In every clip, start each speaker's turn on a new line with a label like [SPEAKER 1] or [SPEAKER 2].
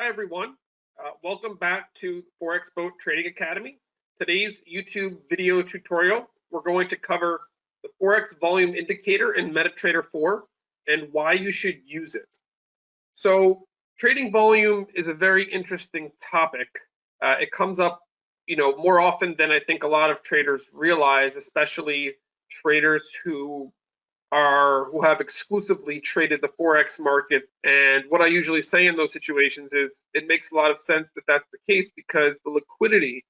[SPEAKER 1] Hi, everyone. Uh, welcome back to Forex Boat Trading Academy. Today's YouTube video tutorial, we're going to cover the Forex volume indicator in MetaTrader 4 and why you should use it. So trading volume is a very interesting topic. Uh, it comes up, you know, more often than I think a lot of traders realize, especially traders who are who have exclusively traded the forex market. And what i usually say in those situations is it makes a lot of sense that that's the case because the liquidity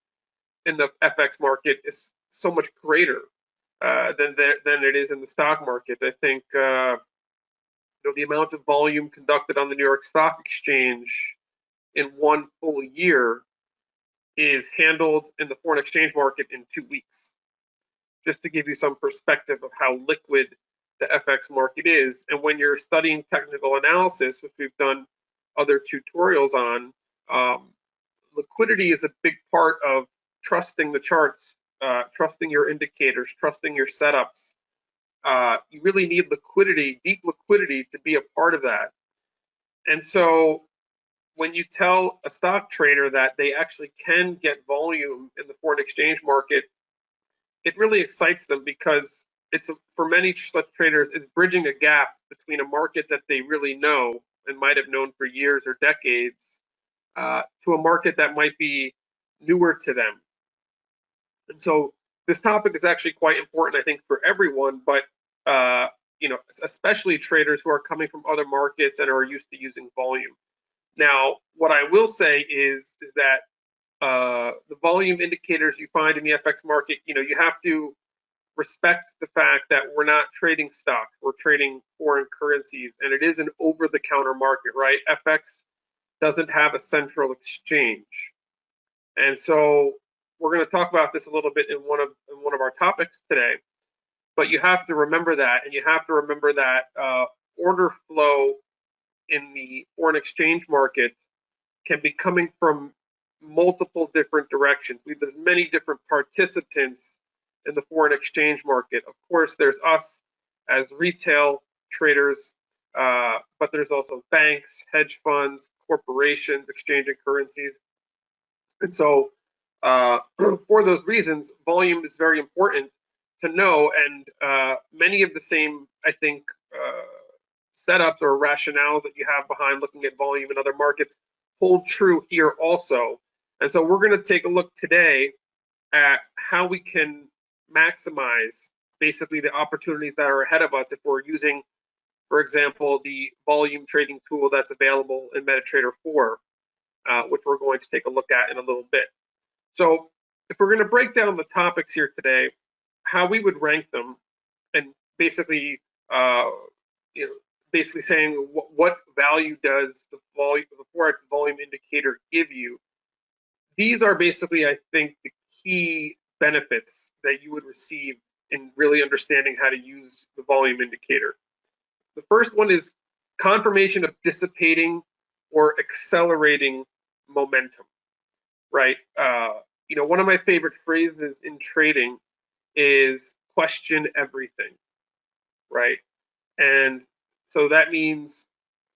[SPEAKER 1] in the fx market is so much greater uh, than than it is in the stock market. I think uh, you know the amount of volume conducted on the new york stock exchange in one full year is handled in the foreign exchange market in two weeks. Just to give you some perspective of how liquid the FX market is. And when you're studying technical analysis, which we've done other tutorials on, um, liquidity is a big part of trusting the charts, uh, trusting your indicators, trusting your setups. Uh, you really need liquidity, deep liquidity, to be a part of that. And so when you tell a stock trader that they actually can get volume in the foreign exchange market, it really excites them because it's for many such traders, it's bridging a gap between a market that they really know and might have known for years or decades uh, to a market that might be newer to them. And so this topic is actually quite important, I think, for everyone, but uh, you know, especially traders who are coming from other markets and are used to using volume. Now, what I will say is is that uh, the volume indicators you find in the FX market, you know, you have to respect the fact that we're not trading stocks, we're trading foreign currencies, and it is an over the counter market, right? FX doesn't have a central exchange. And so we're going to talk about this a little bit in one of in one of our topics today. But you have to remember that, and you have to remember that uh, order flow in the foreign exchange market can be coming from multiple different directions. We, there's many different participants in the foreign exchange market. Of course, there's us as retail traders, uh, but there's also banks, hedge funds, corporations exchanging currencies. And so, uh, for those reasons, volume is very important to know. And uh, many of the same, I think, uh, setups or rationales that you have behind looking at volume in other markets hold true here also. And so, we're going to take a look today at how we can maximize basically the opportunities that are ahead of us if we're using, for example, the volume trading tool that's available in MetaTrader 4, uh, which we're going to take a look at in a little bit. So if we're going to break down the topics here today, how we would rank them, and basically, uh, you know, basically saying what, what value does the volume, the forex volume indicator give you? These are basically, I think, the key benefits that you would receive in really understanding how to use the volume indicator. The first one is confirmation of dissipating or accelerating momentum, right? Uh, you know, one of my favorite phrases in trading is question everything, right? And so that means,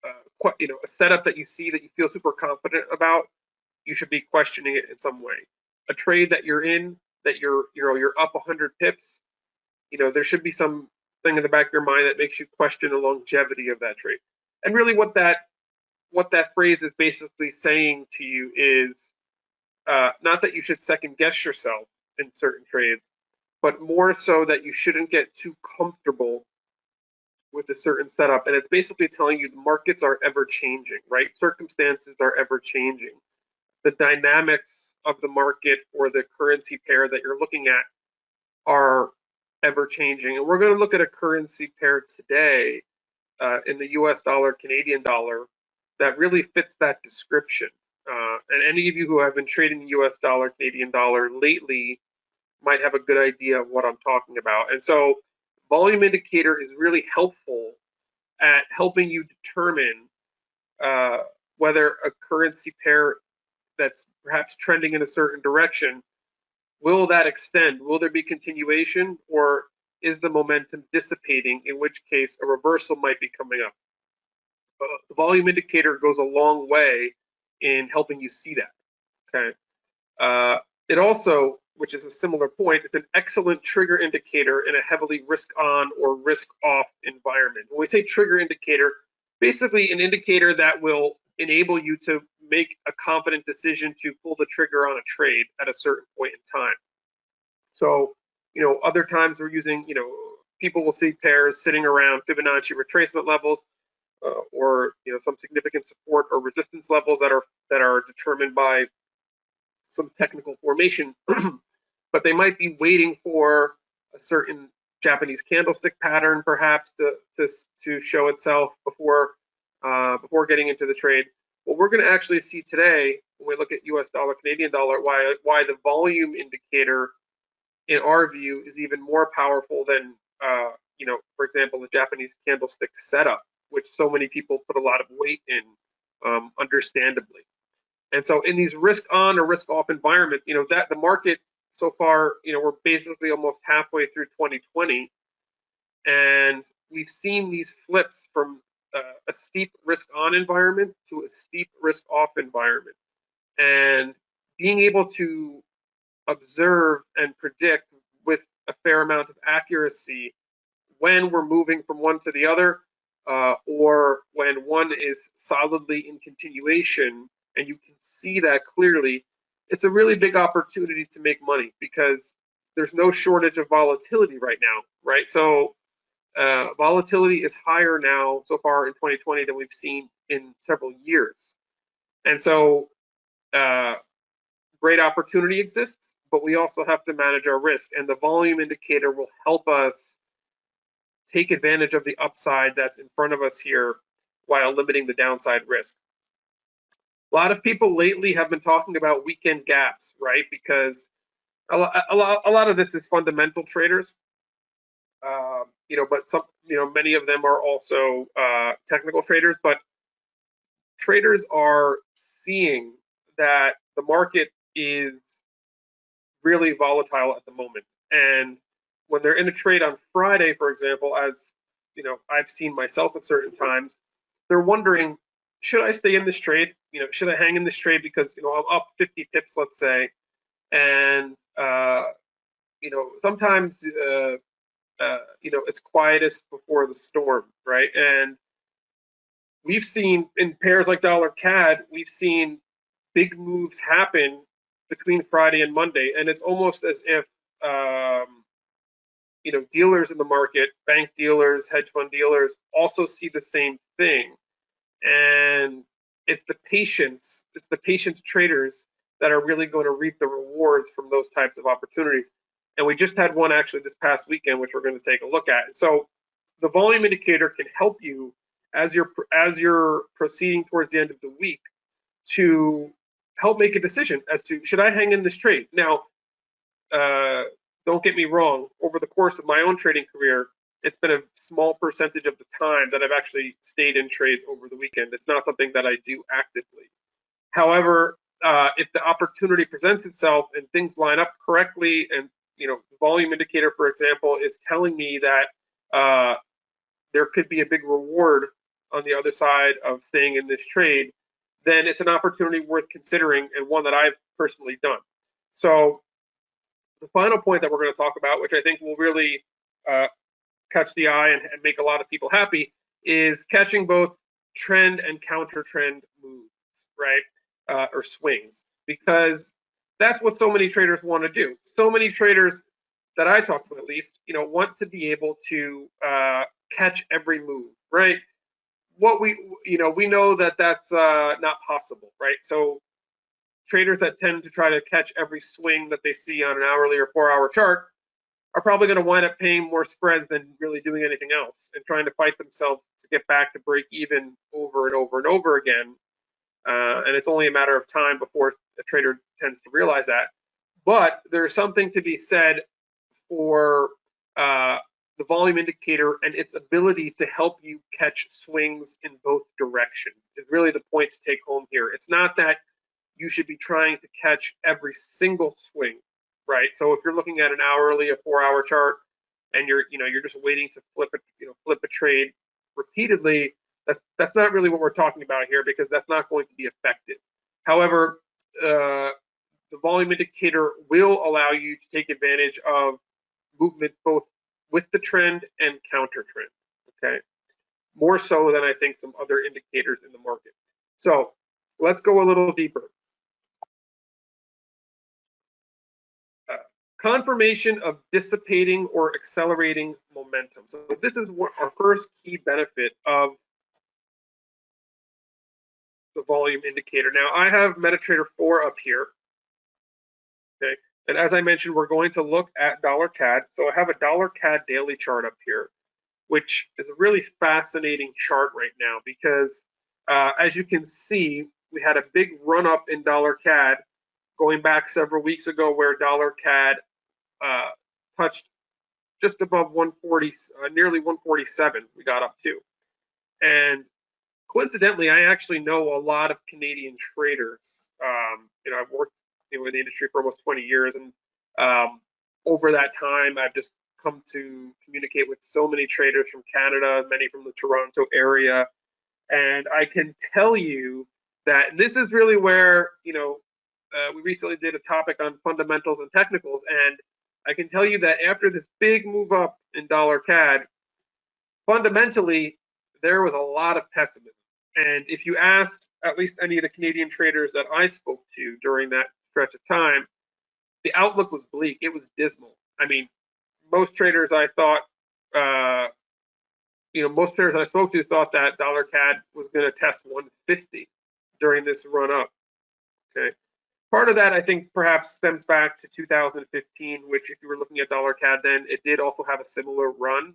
[SPEAKER 1] uh, you know, a setup that you see that you feel super confident about, you should be questioning it in some way. A trade that you're in that you're you know you're up 100 pips, you know there should be some thing in the back of your mind that makes you question the longevity of that trade. And really, what that what that phrase is basically saying to you is uh, not that you should second guess yourself in certain trades, but more so that you shouldn't get too comfortable with a certain setup. And it's basically telling you the markets are ever changing, right? Circumstances are ever changing the dynamics of the market or the currency pair that you're looking at are ever changing. And we're going to look at a currency pair today uh, in the US dollar, Canadian dollar, that really fits that description. Uh, and any of you who have been trading the US dollar, Canadian dollar lately might have a good idea of what I'm talking about. And so, volume indicator is really helpful at helping you determine uh, whether a currency pair that's perhaps trending in a certain direction, will that extend? Will there be continuation or is the momentum dissipating, in which case a reversal might be coming up? Uh, the volume indicator goes a long way in helping you see that. Okay. Uh, it also, which is a similar point, it's an excellent trigger indicator in a heavily risk on or risk off environment. When we say trigger indicator, basically an indicator that will enable you to make a confident decision to pull the trigger on a trade at a certain point in time. So, you know, other times we're using, you know, people will see pairs sitting around Fibonacci retracement levels uh, or, you know, some significant support or resistance levels that are that are determined by some technical formation, but they might be waiting for a certain Japanese candlestick pattern perhaps to to, to show itself before uh, before getting into the trade. What we're going to actually see today when we look at U.S. dollar, Canadian dollar, why why the volume indicator, in our view, is even more powerful than uh, you know, for example, the Japanese candlestick setup, which so many people put a lot of weight in, um, understandably. And so in these risk on or risk off environments, you know, that the market so far, you know, we're basically almost halfway through 2020, and we've seen these flips from uh, a steep risk on environment to a steep risk off environment. And being able to observe and predict with a fair amount of accuracy when we're moving from one to the other, uh, or when one is solidly in continuation, and you can see that clearly, it's a really big opportunity to make money because there's no shortage of volatility right now, right? So uh, volatility is higher now so far in 2020 than we've seen in several years. And so uh, great opportunity exists, but we also have to manage our risk. And the volume indicator will help us take advantage of the upside that's in front of us here while limiting the downside risk. A lot of people lately have been talking about weekend gaps, right? Because a a a lot of this is fundamental traders. Um, you know, but some, you know, many of them are also uh, technical traders, but traders are seeing that the market is really volatile at the moment. And when they're in a trade on Friday, for example, as you know, I've seen myself at certain times, they're wondering, should I stay in this trade? You know, should I hang in this trade because you know I'm up 50 pips, let's say, and uh, you know sometimes uh, uh, you know, it's quietest before the storm, right? And we've seen in pairs like dollar CAD, we've seen big moves happen between Friday and Monday, and it's almost as if um, you know dealers in the market, bank dealers, hedge fund dealers, also see the same thing, and it's the patience, it's the patient traders that are really going to reap the rewards from those types of opportunities. And we just had one actually this past weekend, which we're going to take a look at. So the volume indicator can help you as you're as you're proceeding towards the end of the week to help make a decision as to should I hang in this trade. Now, uh, don't get me wrong. Over the course of my own trading career, it's been a small percentage of the time that I've actually stayed in trades over the weekend. It's not something that I do actively. However, uh, if the opportunity presents itself and things line up correctly and you know, volume indicator, for example, is telling me that uh, there could be a big reward on the other side of staying in this trade, then it's an opportunity worth considering and one that I've personally done. So the final point that we're going to talk about, which I think will really uh, catch the eye and, and, make a lot of people happy, is catching both trend and counter trend moves, right, uh, or swings, because that's what so many traders want to do. So many traders that I talk to, at least, you know, want to be able to uh, catch every move, right? What we, you know, we know that that's uh, not possible, right? So traders that tend to try to catch every swing that they see on an hourly or four-hour chart are probably going to wind up paying more spreads than really doing anything else and trying to fight themselves to get back to break even over and over and over again. Uh, and it's only a matter of time before a trader tends to realize that. But there's something to be said for uh, the volume indicator and its ability to help you catch swings in both directions is really the point to take home here. It's not that you should be trying to catch every single swing, right? So if you're looking at an hourly, a four-hour chart, and you're, you know, you're just waiting to flip a, you know, flip a trade repeatedly, that's that's not really what we're talking about here because that's not going to be effective. However, uh, the volume indicator will allow you to take advantage of movements both with the trend and counter trend. Okay, more so than I think some other indicators in the market. So let's go a little deeper. Uh, confirmation of dissipating or accelerating momentum. So this is what our first key benefit of the volume indicator. Now I have MetaTrader 4 up here. Okay, and as I mentioned, we're going to look at dollar CAD. So I have a dollar CAD daily chart up here, which is a really fascinating chart right now because uh, as you can see, we had a big run up in dollar CAD going back several weeks ago where dollar CAD uh, touched just above 140, uh, nearly 147 we got up to. And coincidentally, I actually know a lot of Canadian traders. Um, you know, I've worked you know, in the industry for almost 20 years, and um, over that time, I've just come to communicate with so many traders from Canada, many from the Toronto area, and I can tell you that this is really where you know uh, we recently did a topic on fundamentals and technicals, and I can tell you that after this big move up in dollar CAD, fundamentally there was a lot of pessimism. And if you asked at least any of the Canadian traders that I spoke to during that stretch of time, the outlook was bleak. It was dismal. I mean, most traders I thought, uh, you know, most traders I spoke to thought that dollar CAD was going to test 150 during this run up. Okay. Part of that, I think, perhaps stems back to 2015, which, if you were looking at dollar CAD then, it did also have a similar run,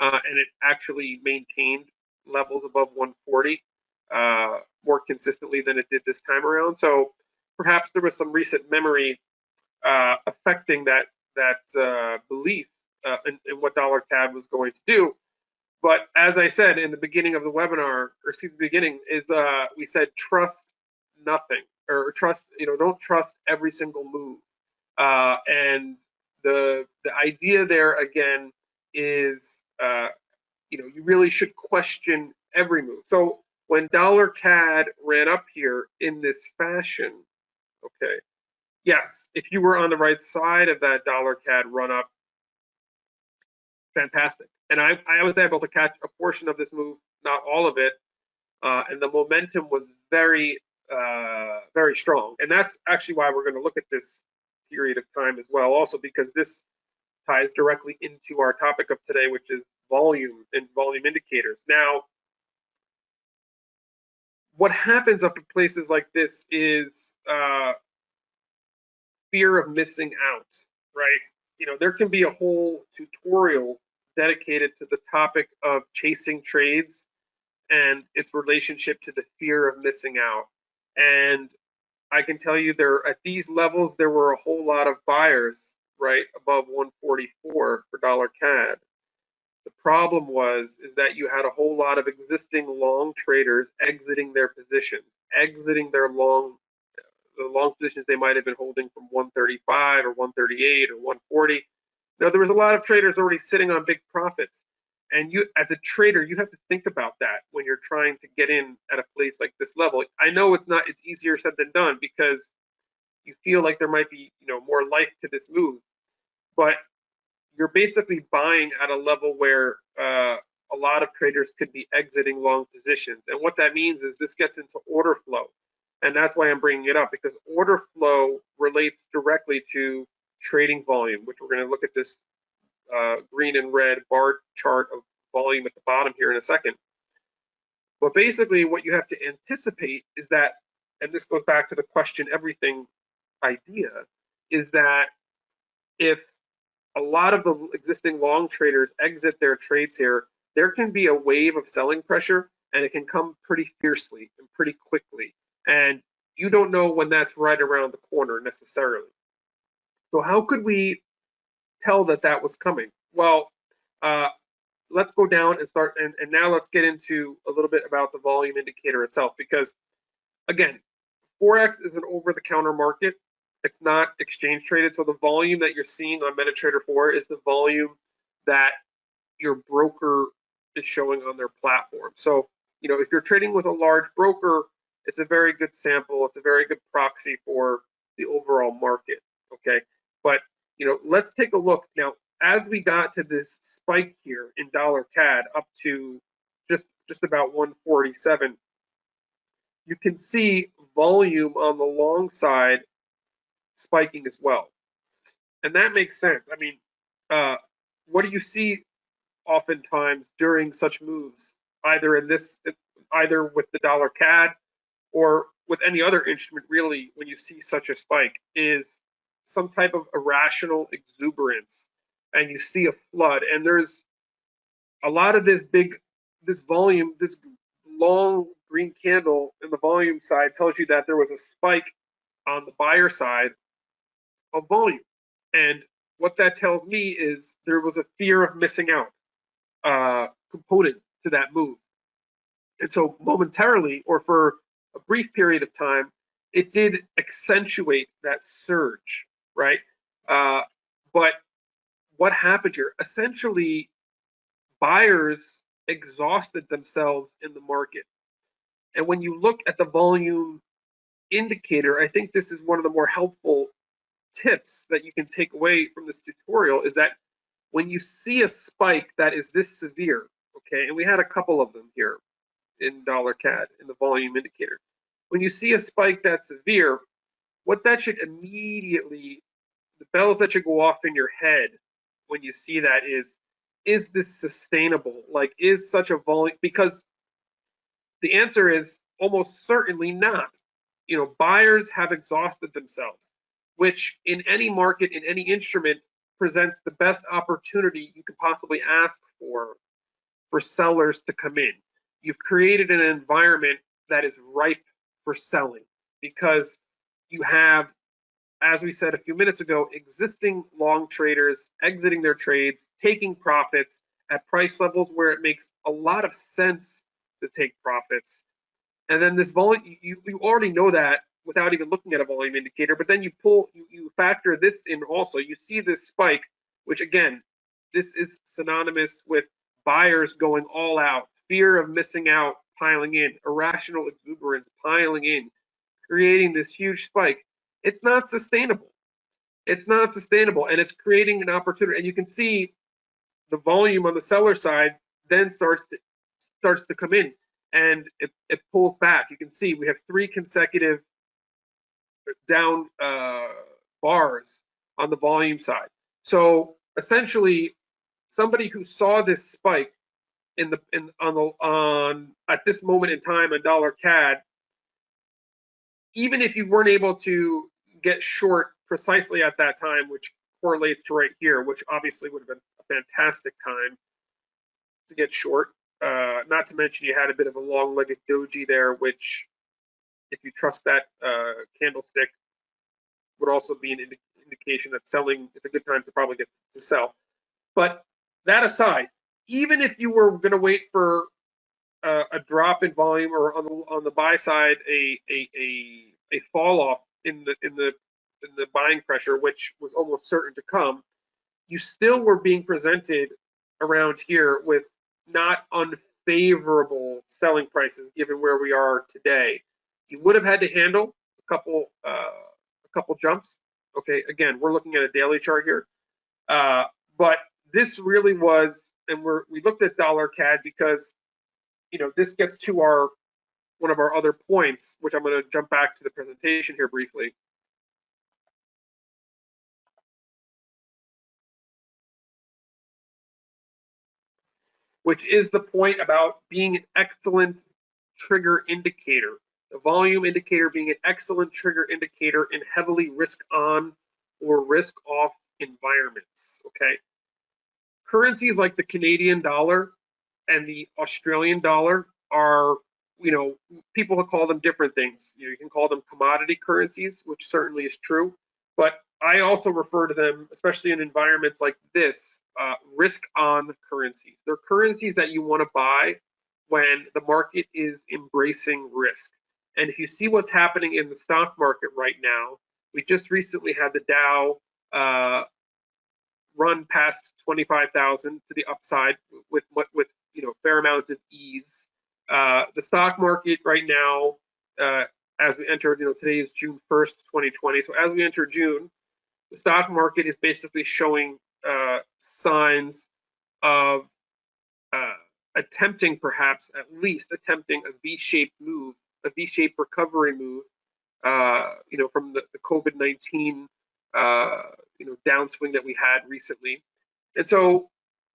[SPEAKER 1] uh, and it actually maintained levels above 140 uh, more consistently than it did this time around. So perhaps there was some recent memory uh, affecting that that uh, belief uh, in, in, what dollar CAD was going to do. But as I said in the beginning of the webinar, or excuse the beginning is uh, we said trust nothing or trust you know don't trust every single move. Uh, and the the idea there again is uh, you know you really should question every move. So when dollar CAD ran up here in this fashion, okay, yes, if you were on the right side of that dollar CAD run up, fantastic. And I, I was able to catch a portion of this move, not all of it, uh, and the momentum was very, uh, very strong. And that's actually why we're going to look at this period of time as well, also because this ties directly into our topic of today, which is volume and volume indicators. Now, what happens up in places like this is uh, fear of missing out, right? You know, there can be a whole tutorial dedicated to the topic of chasing trades and its relationship to the fear of missing out. And I can tell you there at these levels there were a whole lot of buyers right above 144 for dollar CAD. The problem was is that you had a whole lot of existing long traders exiting their positions, exiting their long the long positions they might have been holding from 135 or 138 or 140. Now there was a lot of traders already sitting on big profits. And you as a trader, you have to think about that when you're trying to get in at a place like this level. I know it's not it's easier said than done because you feel like there might be, you know, more life to this move. But you're basically buying at a level where uh, a lot of traders could be exiting long positions. And what that means is this gets into order flow. And that's why I'm bringing it up because order flow relates directly to trading volume, which we're going to look at this uh, green and red bar chart of volume at the bottom here in a second. But basically, what you have to anticipate is that, and this goes back to the question everything idea, is that if a lot of the existing long traders exit their trades here, there can be a wave of selling pressure and it can come pretty fiercely and pretty quickly. And you don't know when that's right around the corner necessarily. So how could we tell that that was coming? Well, uh, let's go down and start, and, and now let's get into a little bit about the volume indicator itself, because again, Forex is an over-the-counter market. It's not exchange traded. So the volume that you're seeing on MetaTrader 4 is the volume that your broker is showing on their platform. So, you know, if you're trading with a large broker, it's a very good sample. It's a very good proxy for the overall market. Okay, but you know, let's take a look now. As we got to this spike here in dollar CAD up to just just about 147, you can see volume on the long side spiking as well, and that makes sense. I mean, uh, what do you see oftentimes during such moves, either in this, either with the dollar CAD or with any other instrument, really, when you see such a spike, is some type of irrational exuberance, and you see a flood, and there's a lot of this big, this volume, this long green candle in the volume side tells you that there was a spike on the buyer side of volume, and what that tells me is there was a fear of missing out uh, component to that move. And so momentarily, or for a brief period of time, it did accentuate that surge, right? Uh, but what happened here? Essentially, buyers exhausted themselves in the market. And when you look at the volume indicator, I think this is one of the more helpful tips that you can take away from this tutorial is that when you see a spike that is this severe, okay, and we had a couple of them here in dollar CAD in the volume indicator. When you see a spike that's severe, what that should immediately, the bells that should go off in your head when you see that is, is this sustainable? Like, is such a volume, because the answer is almost certainly not. You know, buyers have exhausted themselves which in any market, in any instrument, presents the best opportunity you could possibly ask for for sellers to come in. You've created an environment that is ripe for selling because you have, as we said a few minutes ago, existing long traders exiting their trades, taking profits at price levels where it makes a lot of sense to take profits. And then this volume, you, you already know that without even looking at a volume indicator. But then you pull, you, you factor this in also. You see this spike, which again, this is synonymous with buyers going all out, fear of missing out piling in, irrational exuberance piling in, creating this huge spike. It's not sustainable. It's not sustainable, and it's creating an opportunity. And you can see the volume on the seller side then starts to starts to come in, and it, it pulls back. You can see we have three consecutive down uh, bars on the volume side. So essentially, somebody who saw this spike in the in on the on at this moment in time a dollar CAD, even if you weren't able to get short precisely at that time, which correlates to right here, which obviously would have been a fantastic time to get short. Uh, not to mention you had a bit of a long-legged doji there, which if you trust that uh, candlestick, would also be an indi indication that selling is a good time to probably get to sell. But that aside, even if you were going to wait for uh, a drop in volume or on the on the buy side a a a, a fall off in the in the in the buying pressure, which was almost certain to come, you still were being presented around here with not unfavorable selling prices given where we are today. You would have had to handle a couple uh, a couple jumps. Okay, again, we're looking at a daily chart here, uh, but this really was, and we're we looked at dollar CAD because you know this gets to our one of our other points, which I'm going to jump back to the presentation here briefly. Which is the point about being an excellent trigger indicator the volume indicator being an excellent trigger indicator in heavily risk on or risk off environments. Okay. Currencies like the Canadian dollar and the Australian dollar are, you know, people call them different things. You, know, you can call them commodity currencies, which certainly is true. But I also refer to them, especially in environments like this, uh, risk on currencies. They're currencies that you want to buy when the market is embracing risk. And if you see what's happening in the stock market right now, we just recently had the Dow uh, run past 25,000 to the upside with with you know fair amount of ease. Uh, the stock market right now uh, as we enter, you know, today is June 1st, 2020. So as we enter June, the stock market is basically showing uh, signs of uh, attempting, perhaps at least attempting a V-shaped move, a V-shaped recovery move, uh, you know, from the, the COVID-19, uh, you know, downswing that we had recently. And so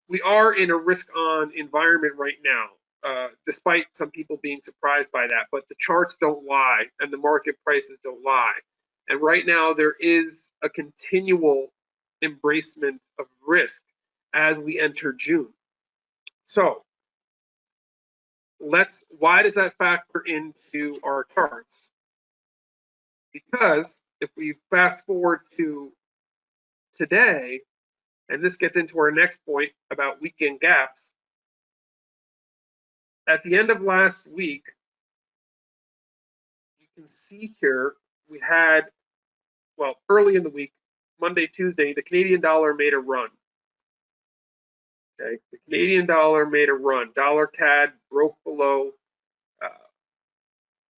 [SPEAKER 1] we are in a risk-on environment right now. Uh, despite some people being surprised by that. But the charts don't lie and the market prices don't lie. And right now, there is a continual embracement of risk as we enter June. So let's, why does that factor into our charts? Because if we fast forward to today, and this gets into our next point about weekend gaps, at the end of last week, you can see here we had, well, early in the week, Monday, Tuesday, the Canadian dollar made a run. Okay, the Canadian dollar made a run. Dollar CAD broke below uh,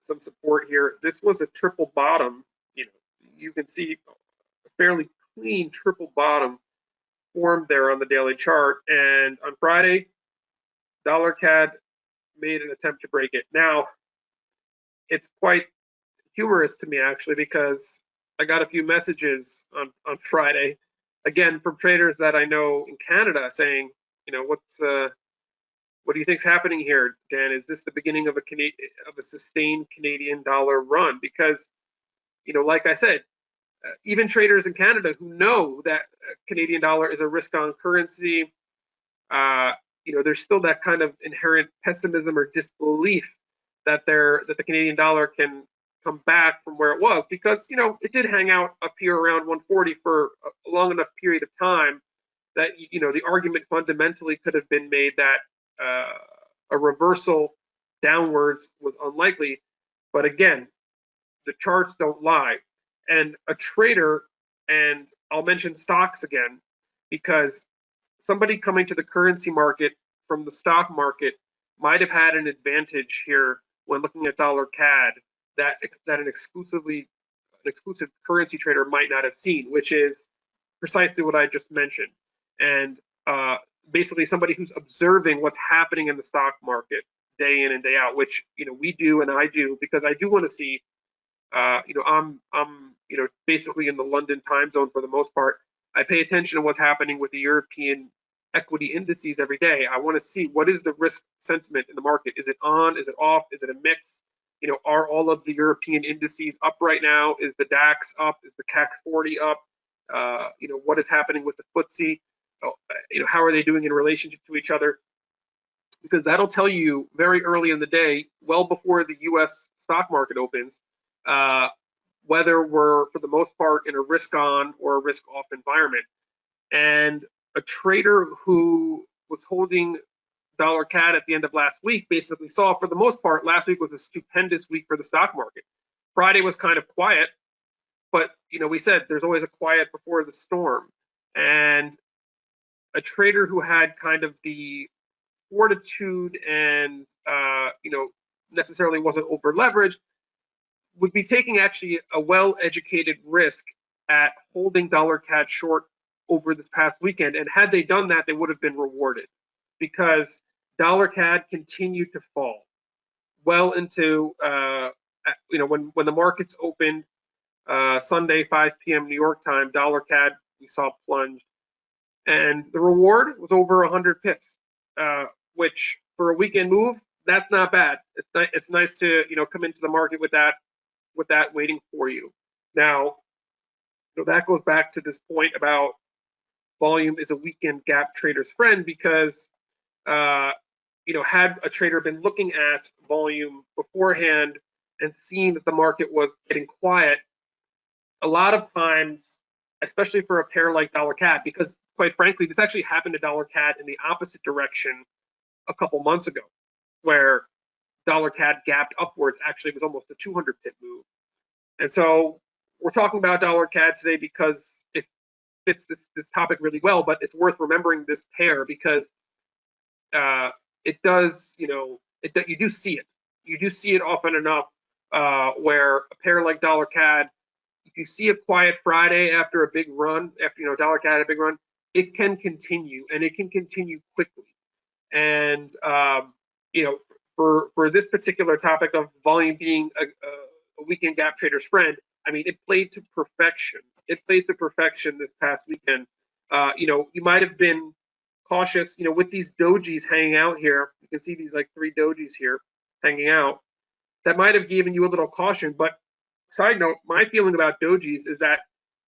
[SPEAKER 1] some support here. This was a triple bottom. You know, you can see a fairly clean triple bottom formed there on the daily chart. And on Friday, dollar CAD made an attempt to break it. Now, it's quite humorous to me actually because I got a few messages on on Friday, again from traders that I know in Canada saying, you know, what's uh, what do you think's happening here, Dan? Is this the beginning of a Cana- of a sustained Canadian dollar run? Because, you know, like I said, uh, even traders in Canada who know that uh, Canadian dollar is a risk-on currency, uh, you know, there's still that kind of inherent pessimism or disbelief that there that the Canadian dollar can come back from where it was because you know it did hang out up here around 140 for a long enough period of time that you know the argument fundamentally could have been made that uh, a reversal downwards was unlikely. But again, the charts don't lie, and a trader and I'll mention stocks again because somebody coming to the currency market from the stock market might have had an advantage here when looking at dollar CAD that that an exclusively an exclusive currency trader might not have seen, which is precisely what I just mentioned. And uh, basically somebody who's observing what's happening in the stock market day in and day out, which you know we do and I do because I do want to see. Uh, you know, I'm I'm you know basically in the London time zone for the most part. I pay attention to what's happening with the European equity indices every day. I want to see what is the risk sentiment in the market. Is it on? Is it off? Is it a mix? You know, are all of the European indices up right now? Is the DAX up? Is the CAC 40 up? Uh, you know, what is happening with the FTSE? Oh, you know, how are they doing in relationship to each other? Because that'll tell you very early in the day, well before the U.S. stock market opens, uh, whether we're for the most part in a risk on or a risk off environment. And a trader who was holding dollar CAD at the end of last week basically saw for the most part last week was a stupendous week for the stock market. Friday was kind of quiet, but you know we said there's always a quiet before the storm, and a trader who had kind of the fortitude and uh, you know necessarily wasn't over leveraged would be taking actually a well-educated risk at holding dollar CAD short over this past weekend. And had they done that, they would have been rewarded because dollar CAD continued to fall well into, uh, you know, when, when the markets opened uh, Sunday, 5 p.m. New York time, dollar CAD we saw plunged. And the reward was over 100 pips, uh, which for a weekend move, that's not bad. It's, ni- it's nice to, you know, come into the market with that, with that waiting for you. Now, so that goes back to this point about volume is a weekend gap trader's friend because uh, you know had a trader been looking at volume beforehand and seeing that the market was getting quiet a lot of times especially for a pair like dollar cad because quite frankly this actually happened to dollar cad in the opposite direction a couple months ago where dollar cad gapped upwards actually it was almost a 200 pip move and so we're talking about dollar cad today because it fits this this topic really well, but it's worth remembering this pair because uh, it does, you know, it, you do see it. You do see it often enough uh, where a pair like dollar CAD, you see a quiet Friday after a big run, after you know dollar CAD had a big run, it can continue and it can continue quickly. And um, you know, for for this particular topic of volume being a, a weekend gap trader's friend, I mean, it played to perfection. It played to perfection this past weekend. Uh, you know, you might have been cautious, you know, with these dojis hanging out here. You can see these like three dojis here hanging out. That might have given you a little caution. But side note, my feeling about dojis is that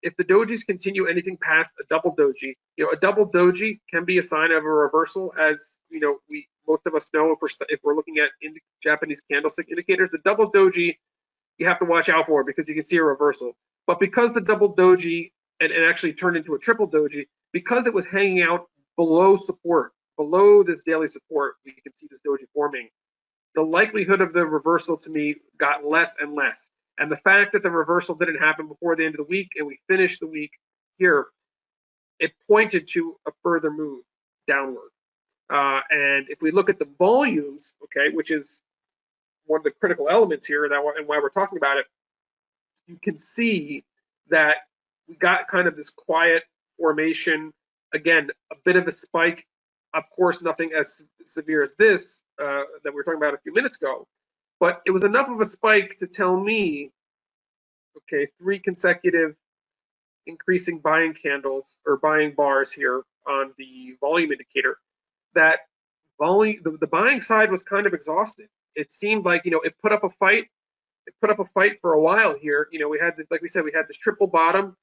[SPEAKER 1] if the dojis continue anything past a double doji, you know, a double doji can be a sign of a reversal, as you know, we most of us know if we're if we're looking at in Japanese candlestick indicators. The double doji you have to watch out for because you can see a reversal. But because the double doji and, and actually turned into a triple doji, because it was hanging out below support, below this daily support, we can see this doji forming. The likelihood of the reversal to me got less and less. And the fact that the reversal didn't happen before the end of the week and we finished the week here, it pointed to a further move downward. Uh, and if we look at the volumes, okay, which is one of the critical elements here and, and why we're talking about it, you can see that we got kind of this quiet formation. Again, a bit of a spike. Of course, nothing as severe as this uh, that we were talking about a few minutes ago, but it was enough of a spike to tell me, okay, three consecutive increasing buying candles or buying bars here on the volume indicator that volume the, the buying side was kind of exhausted it seemed like you know it put up a fight. It put up a fight for a while here. You know, we had this, like we said, we had this triple bottom.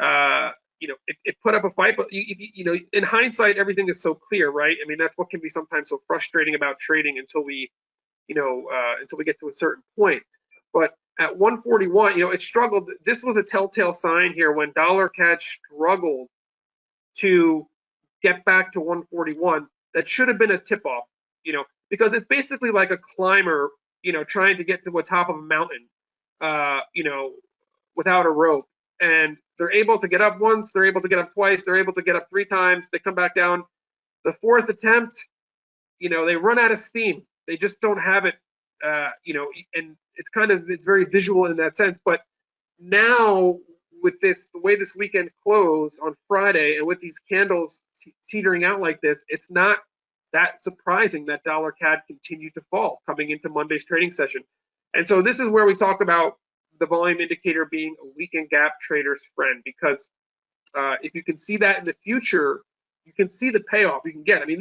[SPEAKER 1] Uh, you know, it, it put up a fight, but you, you, you know, in hindsight, everything is so clear, right? I mean, that's what can be sometimes so frustrating about trading until we, you know, uh, until we get to a certain point. But at 141, you know, it struggled. This was a telltale sign here when dollar CAD struggled to get back to 141. That should have been a tip off. You know, because it's basically like a climber, you know, trying to get to the top of a mountain, uh, you know, without a rope. And they're able to get up once, they're able to get up twice, they're able to get up three times, they come back down. The fourth attempt, you know, they run out of steam. They just don't have it, uh, you know, and it's kind of it's very visual in that sense. But now with this, the way this weekend closed on Friday, and with these candles teetering out like this, it's not that surprising that dollar CAD continued to fall coming into Monday's trading session. And so this is where we talk about the volume indicator being a weekend gap trader's friend because uh, if you can see that in the future, you can see the payoff you can get. I mean,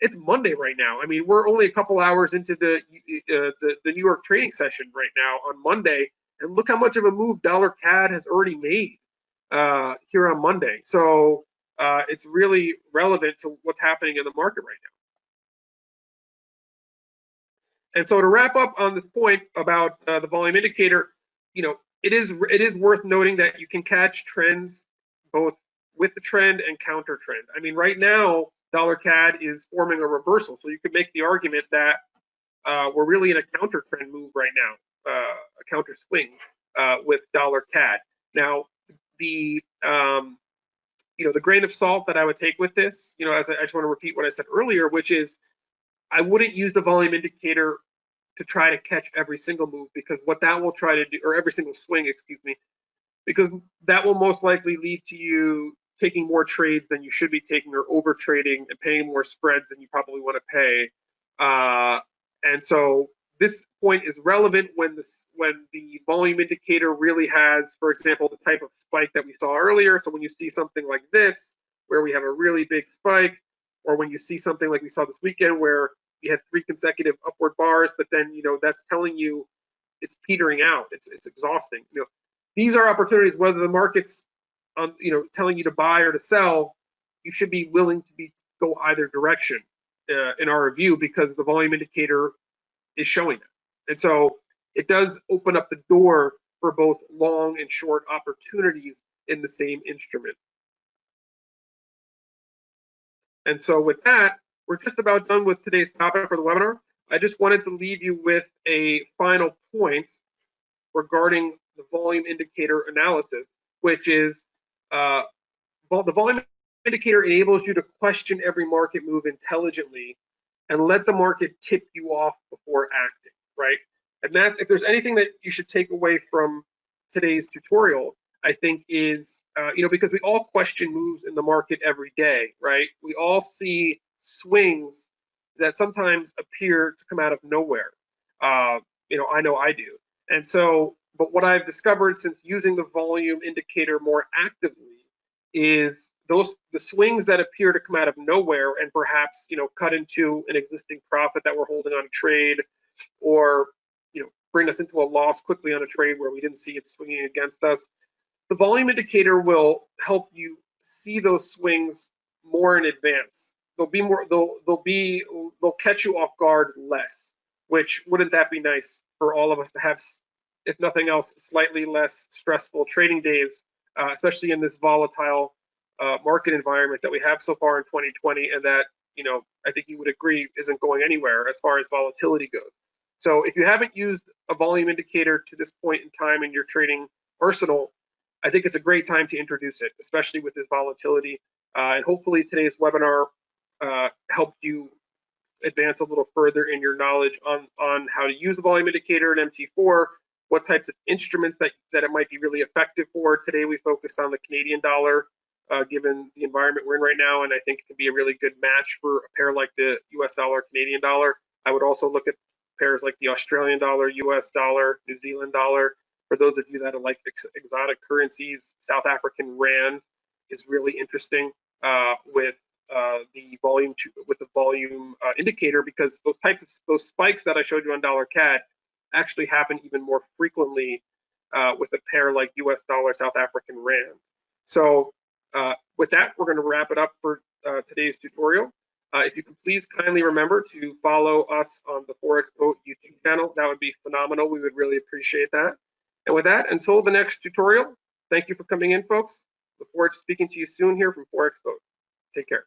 [SPEAKER 1] it's Monday right now. I mean, we're only a couple hours into the, uh, the the New York trading session right now on Monday, and look how much of a move dollar CAD has already made uh, here on Monday. So uh, it's really relevant to what's happening in the market right now. And so to wrap up on this point about uh, the volume indicator, you know, it is it is worth noting that you can catch trends both with the trend and counter trend. I mean, right now, dollar CAD is forming a reversal, so you could make the argument that uh, we're really in a counter trend move right now, uh, a counter swing uh, with dollar CAD. Now, the um, you know the grain of salt that I would take with this, you know, as I, I just want to repeat what I said earlier, which is I wouldn't use the volume indicator to try to catch every single move because what that will try to do, or every single swing, excuse me, because that will most likely lead to you taking more trades than you should be taking or over trading and paying more spreads than you probably want to pay. Uh, and so this point is relevant when this when the volume indicator really has, for example, the type of spike that we saw earlier. So when you see something like this, where we have a really big spike, or when you see something like we saw this weekend where you had three consecutive upward bars, but then you know that's telling you it's petering out. It's it's exhausting. You know, these are opportunities whether the market's um, you know telling you to buy or to sell, you should be willing to be go either direction uh, in our review because the volume indicator is showing that. And so it does open up the door for both long and short opportunities in the same instrument. And so with that, we're just about done with today's topic for the webinar. I just wanted to leave you with a final point regarding the volume indicator analysis, which is uh, the volume indicator enables you to question every market move intelligently and let the market tip you off before acting, right? And that's, if there's anything that you should take away from today's tutorial, I think is, uh, you know, because we all question moves in the market every day, right? We all see swings that sometimes appear to come out of nowhere. Uh, you know, I know I do. And so, but what I've discovered since using the volume indicator more actively is those the swings that appear to come out of nowhere and perhaps you know cut into an existing profit that we're holding on a trade or you know bring us into a loss quickly on a trade where we didn't see it swinging against us the volume indicator will help you see those swings more in advance. They'll be more they'll they'll be they'll catch you off guard less which wouldn't that be nice for all of us to have if nothing else slightly less stressful trading days uh, especially in this volatile uh, market environment that we have so far in 2020 and that, you know, I think you would agree isn't going anywhere as far as volatility goes. So if you haven't used a volume indicator to this point in time in your trading arsenal, I think it's a great time to introduce it, especially with this volatility. Uh, and hopefully today's webinar uh, helped you advance a little further in your knowledge on, on how to use a volume indicator in MT4, what types of instruments that, that it might be really effective for. Today we focused on the Canadian dollar uh, given the environment we're in right now, and I think it can be a really good match for a pair like the US dollar, Canadian dollar. I would also look at pairs like the Australian dollar, US dollar, New Zealand dollar. For those of you that like ex exotic currencies, South African rand is really interesting uh, with uh, the volume to, with the volume uh, indicator because those types of those spikes that I showed you on dollar CAD actually happen even more frequently uh, with a pair like US dollar, South African rand. So uh, with that, we're going to wrap it up for uh, today's tutorial. Uh, if you could please kindly remember to follow us on the Forex Boat YouTube channel, that would be phenomenal. We would really appreciate that. And with that, until the next tutorial, thank you for coming in, folks. Look forward to speaking to you soon here from Forex Boat. Take care.